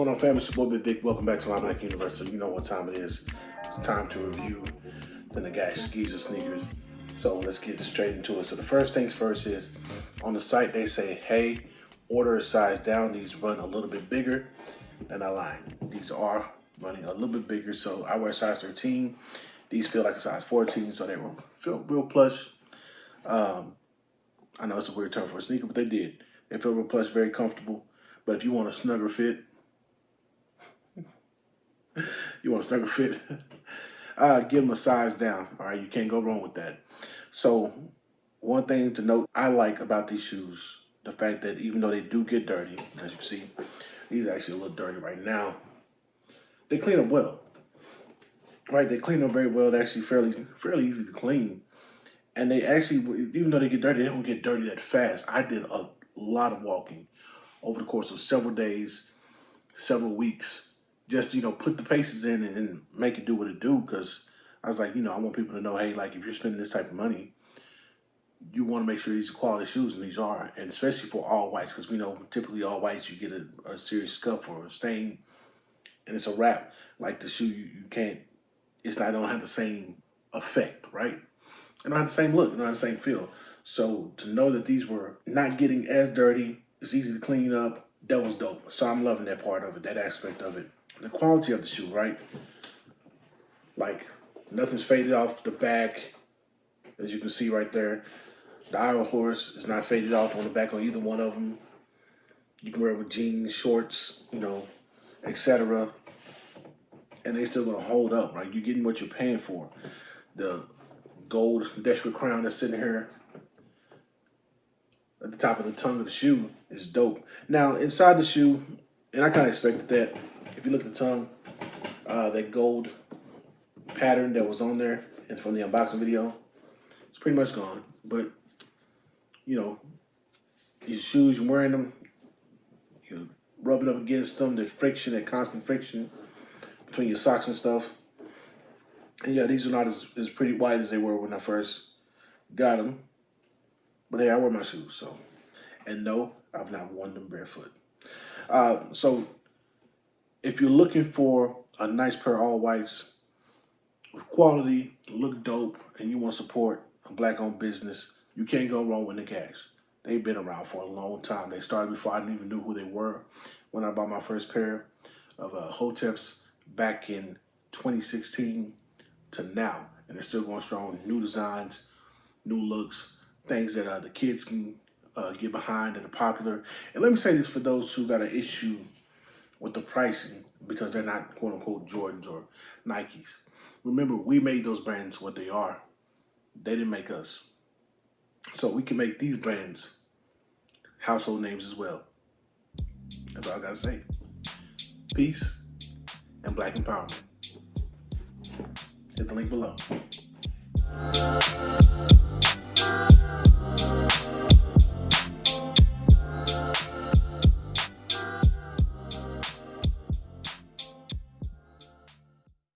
going on, family? It's your boy Big. Welcome back to my Black University. You know what time it is. It's time to review the Nagash Geezer sneakers. So let's get straight into it. So the first things first is on the site they say, hey, order a size down. These run a little bit bigger than I line. These are running a little bit bigger. So I wear size 13. These feel like a size 14, so they will feel real plush. Um, I know it's a weird term for a sneaker, but they did. They feel real plush, very comfortable. But if you want a snugger fit, you want a snugger fit, uh, give them a size down. All right, you can't go wrong with that. So one thing to note I like about these shoes, the fact that even though they do get dirty, as you can see, these actually a little dirty right now. They clean up well. Right, they clean up very well. They're actually fairly fairly easy to clean. And they actually, even though they get dirty, they don't get dirty that fast. I did a lot of walking over the course of several days, several weeks, just, you know, put the paces in and, make it do what it do. Because I was like, you know, I want people to know, hey, like if you're spending this type of money, you want to make sure these are quality shoes, and these are, and especially for all whites, because we know typically all whites you get a, a, serious scuff or a stain, and it's a wrap. Like the shoe, you, you can't, it's not, don't have the same effect, right? It don't have the same look, it don't have the same feel. So to know that these were not getting as dirty, it's easy to clean up, that was dope. So I'm loving that part of it, that aspect of it. The quality of the shoe, right? Like nothing's faded off the back, as you can see right there. The Iowa horse is not faded off on the back on either one of them. You can wear it with jeans, shorts, you know, etc. And they still gonna hold up, right? You're getting what you're paying for. The gold Deshra crown that's sitting here at the top of the tongue of the shoe is dope. Now, inside the shoe, and I kind of expected that. If you look at the tongue, uh, that gold pattern that was on there and from the unboxing video, it's pretty much gone. But, you know, these shoes, you're wearing them, you rub it up against them, the friction, that constant friction between your socks and stuff. And yeah, these are not as, as pretty white as they were when I first got them. But hey, I wear my shoes, so. And no, I've not worn them barefoot. Uh, so if you're looking for a nice pair of all whites with quality, look dope, and you want support a black-owned business, you can't go wrong with the Cash. They've been around for a long time. They started before I didn't even knew who they were. When I bought my first pair of uh, Hoteps back in 2016 to now, and they're still going strong. New designs, new looks, things that uh, the kids can uh, get behind that are popular. And let me say this for those who got an issue with the pricing because they're not quote unquote Jordans or Nikes. Remember, we made those brands what they are. They didn't make us. So we can make these brands household names as well. That's all I gotta say. Peace and black empowerment. Hit the link below.